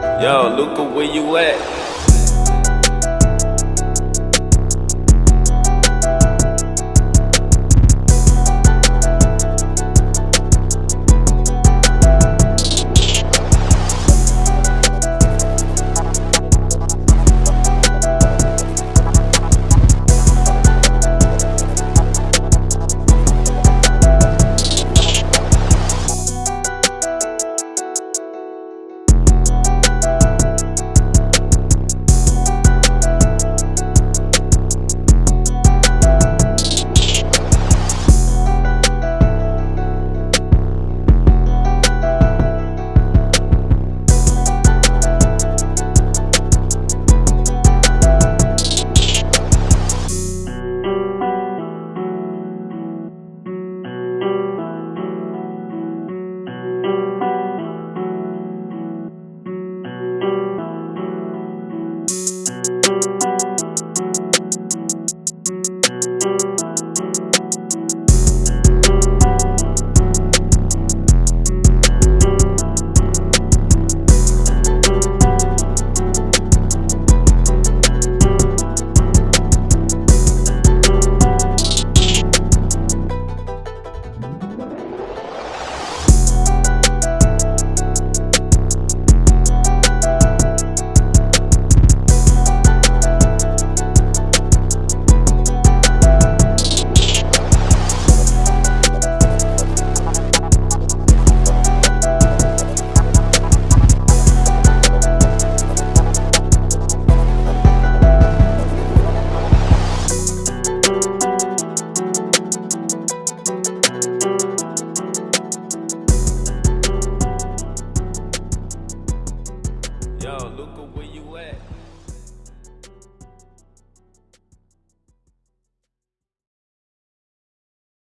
Yo, Luca, where you at? Yo, Luca, where